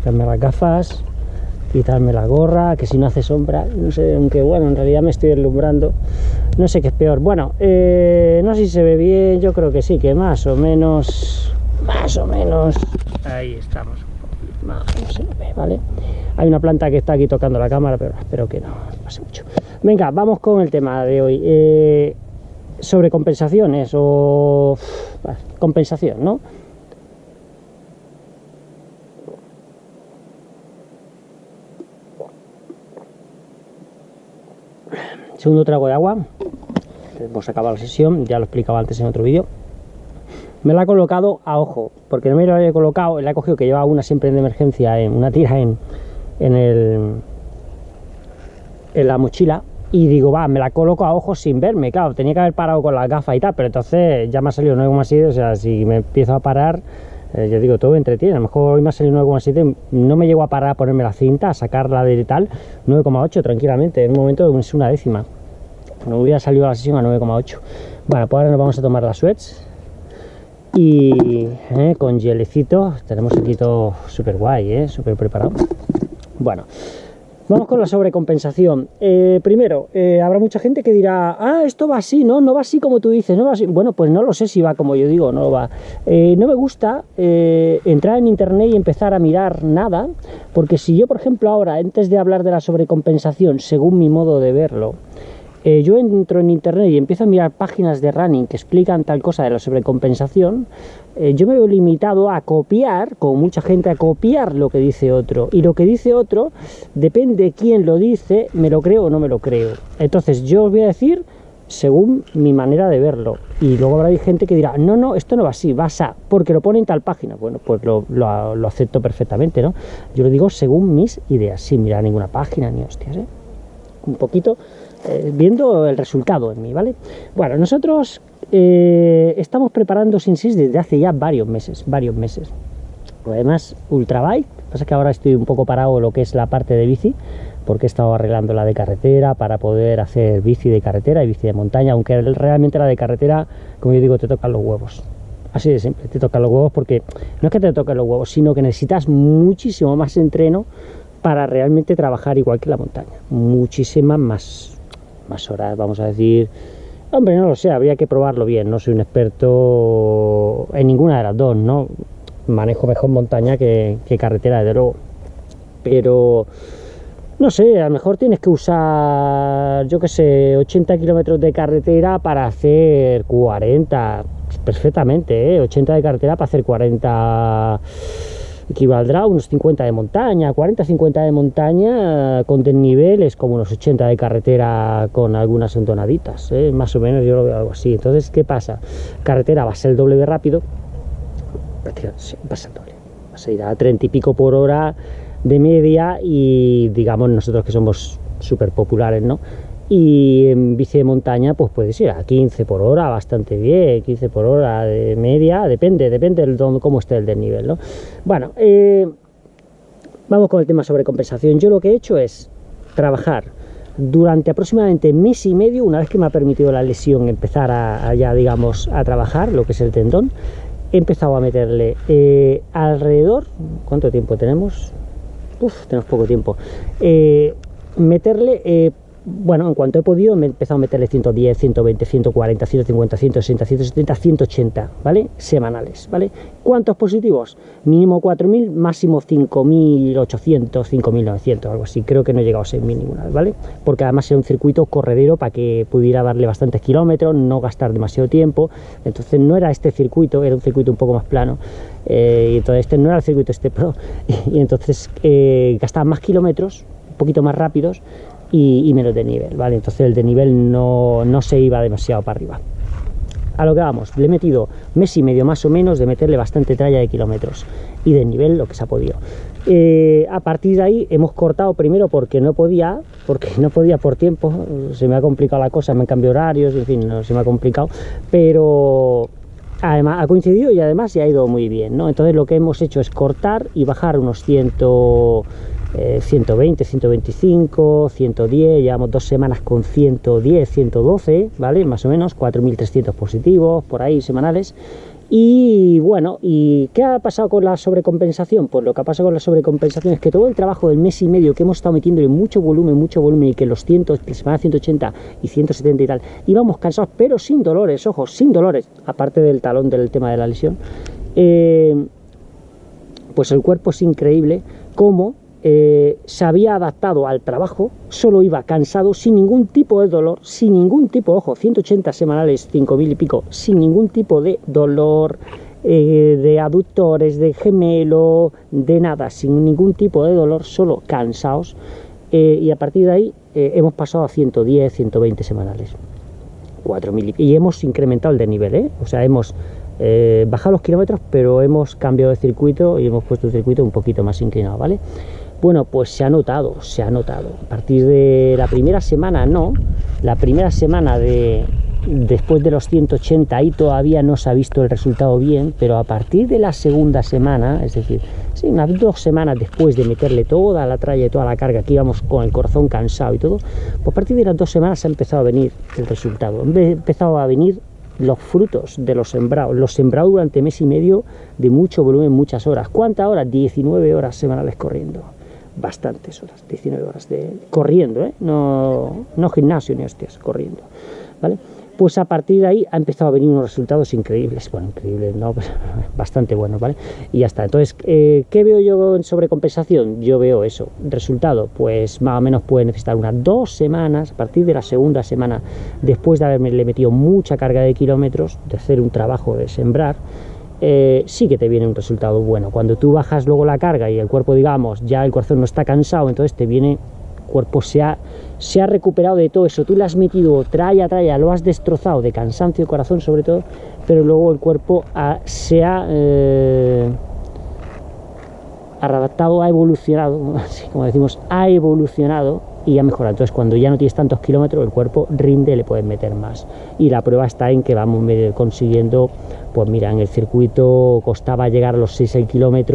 quitarme las gafas, quitarme la gorra, que si no hace sombra, no sé, aunque bueno, en realidad me estoy deslumbrando, no sé qué es peor. Bueno, eh, no sé si se ve bien, yo creo que sí, que más o menos, más o menos, ahí estamos, más o menos se ve, ¿vale? Hay una planta que está aquí tocando la cámara, pero espero que no pase mucho. Venga, vamos con el tema de hoy. Eh, sobre compensaciones o compensación, ¿no? Segundo trago de agua. Hemos acabado la sesión, ya lo explicaba antes en otro vídeo. Me la he colocado a ojo, porque no me la había colocado, la he cogido que lleva una siempre de emergencia, en una tira en, en, el, en la mochila y digo, va, me la coloco a ojos sin verme, claro, tenía que haber parado con las gafas y tal, pero entonces ya me ha salido 9,7, o sea, si me empiezo a parar, eh, yo digo, todo entretiene, a lo mejor hoy me ha salido 9,7, no me llego a parar a ponerme la cinta, a sacarla de tal, 9,8 tranquilamente, en un momento es una décima, no hubiera salido la sesión a 9,8. Bueno, pues ahora nos vamos a tomar las sweats y eh, con gelecito, tenemos aquí todo súper guay, eh, súper preparado. Bueno, Vamos con la sobrecompensación. Eh, primero, eh, habrá mucha gente que dirá, ah, esto va así, ¿no? No va así como tú dices, no va así. Bueno, pues no lo sé si va como yo digo, no va. Eh, no me gusta entrar en internet y empezar a mirar nada, porque si yo, por ejemplo, ahora, antes de hablar de la sobrecompensación, según mi modo de verlo, eh, yo entro en internet y empiezo a mirar páginas de running que explican tal cosa de la sobrecompensación, eh, yo me veo limitado a copiar, como mucha gente, a copiar lo que dice otro. Y lo que dice otro, depende de quién lo dice, me lo creo o no me lo creo. Entonces yo os voy a decir según mi manera de verlo. Y luego habrá gente que dirá, no, no, esto no va así, va a, porque lo pone en tal página. Bueno, pues lo, lo, acepto perfectamente, ¿no? Yo lo digo según mis ideas, sin mirar ninguna página ni hostias, ¿eh? Un poquito eh, viendo el resultado en mí, ¿vale? Bueno, nosotros eh, estamos preparando SimSys desde hace ya varios meses, varios meses. Además, Ultrabike, pasa que ahora estoy un poco parado lo que es la parte de bici, porque he estado arreglando la de carretera para poder hacer bici de carretera y bici de montaña, aunque realmente la de carretera, como yo digo, te tocan los huevos. Así de simple, te tocan los huevos porque no es que te toquen los huevos, sino que necesitas muchísimo más entreno para realmente trabajar igual que la montaña. Muchísimas más más horas, vamos a decir. Hombre, no lo sé, habría que probarlo bien. No soy un experto en ninguna de las dos, ¿no? Manejo mejor montaña que, carretera, desde luego. Pero no sé, a lo mejor tienes que usar, yo que sé, 80 kilómetros de carretera para hacer 40, perfectamente, ¿eh? 80 de carretera para hacer 40 equivaldrá a unos 50 de montaña, 40-50 de montaña con desniveles como unos 80 de carretera con algunas entonaditas, ¿eh? más o menos yo lo veo algo así. Entonces, ¿qué pasa? Carretera va a ser el doble de rápido, va a ser doble, va a ser a 30 y pico por hora de media y digamos nosotros que somos súper populares, ¿no? Y en bici de montaña pues puedes ir a 15 por hora bastante bien 15 por hora de media depende depende de cómo esté el desnivel ¿no? bueno eh, vamos con el tema sobre compensación. Yo lo que he hecho es trabajar durante aproximadamente mes y medio una vez que me ha permitido la lesión empezar a, ya digamos a trabajar lo que es el tendón he empezado a meterle eh, alrededor cuánto tiempo tenemos Uf, tenemos poco tiempo. Eh, meterle bueno, en cuanto he podido me he empezado a meterle 110, 120, 140, 150, 160, 170, 180, ¿vale? Semanales, ¿vale? ¿Cuántos positivos? Mínimo 4.000, máximo 5.800, 5.900, algo así. Creo que no he llegado a 6.000 ninguna vez, ¿vale? Porque además era un circuito corredero para que pudiera darle bastantes kilómetros, no gastar demasiado tiempo. Entonces no era este circuito, era un circuito un poco más plano. Eh, y entonces este no era el circuito este pro. Y, entonces eh, gastaba más kilómetros, un poquito más rápidos y, menos de nivel, ¿vale? Entonces el de nivel no, no se iba demasiado para arriba. A lo que vamos, le he metido mes y medio más o menos de meterle bastante tralla de kilómetros y de nivel lo que se ha podido. Eh, a partir de ahí hemos cortado primero porque no podía, porque no podía por tiempo, se me ha complicado la cosa, me han cambiado horarios, en fin, no, se me ha complicado, pero además ha coincidido y además se ha ido muy bien, ¿no? Entonces lo que hemos hecho es cortar y bajar unos 100, 120, 125, 110, llevamos dos semanas con 110, 112, ¿vale? Más o menos, 4.300 positivos por ahí semanales Y bueno, ¿y qué ha pasado con la sobrecompensación? Pues lo que ha pasado con la sobrecompensación es que todo el trabajo del mes y medio que hemos estado metiendo en mucho volumen, mucho volumen, y que los 100, que semana 180 y 170 y tal, íbamos cansados, pero sin dolores, ojo, sin dolores, aparte del talón del tema de la lesión, eh, pues el cuerpo es increíble cómo eh, se había adaptado al trabajo, solo iba cansado, sin ningún tipo de dolor, sin ningún tipo, ojo, 180 semanales, 5.000 y pico, sin ningún tipo de dolor, eh, de aductores, de gemelo, de nada, sin ningún tipo de dolor, solo cansados, eh, y a partir de ahí hemos pasado a 110, 120 semanales, 4.000 y, hemos incrementado el desnivel, o sea, hemos bajado los kilómetros, pero hemos cambiado de circuito y hemos puesto el circuito un poquito más inclinado, ¿vale? Bueno, pues se ha notado, se ha notado. A partir de la primera semana no, la primera semana de después de los 180 ahí todavía no se ha visto el resultado bien, pero a partir de la segunda semana, es decir, unas dos semanas después de meterle toda la tralla y toda la carga, que íbamos con el corazón cansado y todo, pues a partir de las dos semanas ha empezado a venir el resultado, ha empezado a venir los frutos de los sembrados, los sembrados durante mes y medio de mucho volumen, muchas horas. ¿Cuántas horas? 19 horas semanales corriendo bastantes horas, 19 horas de corriendo, ¿eh? no, no gimnasio ni hostias, corriendo, ¿vale? Pues a partir de ahí ha empezado a venir unos resultados increíbles, bueno, increíbles, no, bastante buenos, ¿vale? Y ya está. Entonces, eh, ¿qué veo yo en sobrecompensación? Yo veo eso. Resultado, pues más o menos puede necesitar unas dos semanas, a partir de la segunda semana, después de haberme le metido mucha carga de kilómetros, de hacer un trabajo de sembrar, eh, sí que te viene un resultado bueno. Cuando tú bajas luego la carga y el cuerpo, digamos, ya el corazón no está cansado, entonces te viene, el cuerpo se ha, se ha recuperado de todo eso, tú le has metido traya, traya, lo has destrozado de cansancio, corazón sobre todo, pero luego el cuerpo se ha... Eh, adaptado, ha evolucionado, así como decimos, ha evolucionado y ha mejorado. Entonces, cuando ya no tienes tantos kilómetros, el cuerpo rinde, le puedes meter más. Y la prueba está en que vamos consiguiendo, pues mira, en el circuito costaba llegar a los 6 el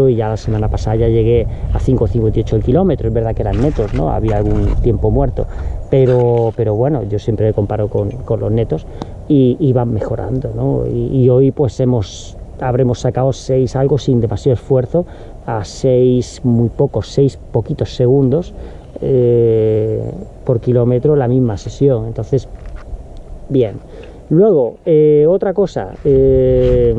y ya la semana pasada ya llegué a 5,58 el kilómetro. Es verdad que eran netos, ¿no? Había algún tiempo muerto. Pero, pero bueno, yo siempre comparo con, con los netos y, van mejorando, ¿no? Y, y hoy pues hemos habremos sacado 6 algo sin demasiado esfuerzo a 6 muy pocos, 6 poquitos segundos eh, por kilómetro la misma sesión. Entonces, bien. Luego, eh, otra cosa, eh,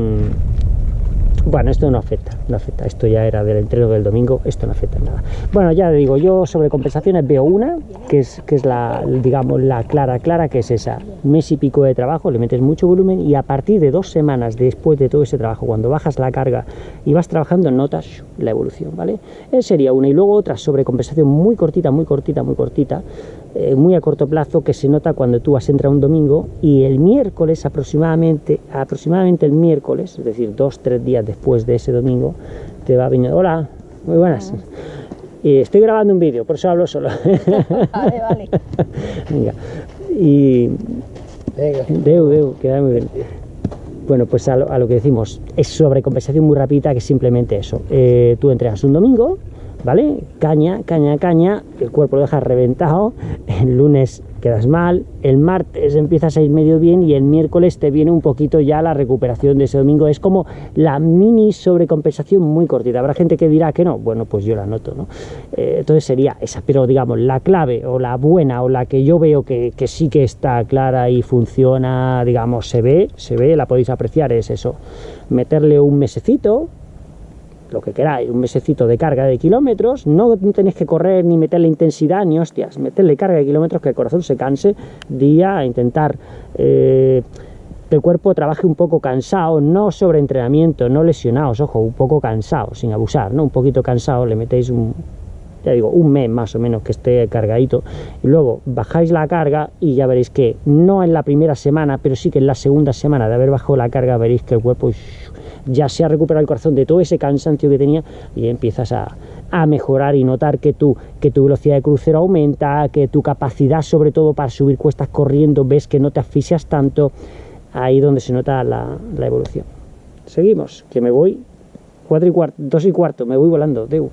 bueno, esto no afecta, no afecta. Esto ya era del entreno del domingo, esto no afecta en nada. Bueno, ya digo, yo sobre compensaciones veo una, que es, que es la, digamos, la clara, clara, que es esa. Mes y pico de trabajo, le metes mucho volumen y a partir de dos semanas después de todo ese trabajo, cuando bajas la carga y vas trabajando, notas la evolución, ¿vale? Esa sería una. Y luego otra sobre compensación muy cortita, muy cortita, muy cortita, eh, muy a corto plazo, que se nota cuando tú has entrado un domingo y el miércoles aproximadamente, aproximadamente el miércoles, es decir, dos, tres días después, de ese domingo te va a venir, hola, muy buenas. Y estoy grabando un vídeo, por eso hablo solo. vale, vale. Venga. Y... Venga. Deu, deu, queda muy bien. Bueno, pues a lo, que decimos, es sobre compensación muy rápida, que simplemente eso. Eh, tú entregas un domingo, ¿vale? Caña, caña, caña, el cuerpo lo dejas reventado, el lunes quedas mal, el martes empiezas a ir medio bien y el miércoles te viene un poquito ya la recuperación de ese domingo. Es como la mini sobrecompensación muy cortita. Habrá gente que dirá que no, bueno, pues yo la noto, ¿no? Eh, entonces sería esa, pero digamos, la clave o la buena o la que yo veo que, que sí que está clara y funciona, digamos, se ve, se ve, la podéis apreciar, es eso, meterle un mesecito, lo que queráis, un mesecito de carga de kilómetros, no tenéis que correr ni meterle intensidad ni hostias, meterle carga de kilómetros que el corazón se canse día a intentar eh, que el cuerpo trabaje un poco cansado, no sobre entrenamiento, no lesionados, ojo, un poco cansado, sin abusar, ¿no? Un poquito cansado, le metéis un, ya digo, un mes más o menos que esté cargadito, y luego bajáis la carga y ya veréis que no en la primera semana, pero sí que en la segunda semana de haber bajado la carga veréis que el cuerpo ya se ha recuperado el corazón de todo ese cansancio que tenía y empiezas a, mejorar y notar que tu, que tu velocidad de crucero aumenta, que tu capacidad sobre todo para subir cuestas corriendo, ves que no te asfixias tanto, ahí donde se nota la, evolución. Seguimos, que me voy cuatro y cuarto, dos y cuarto, me voy volando, deu.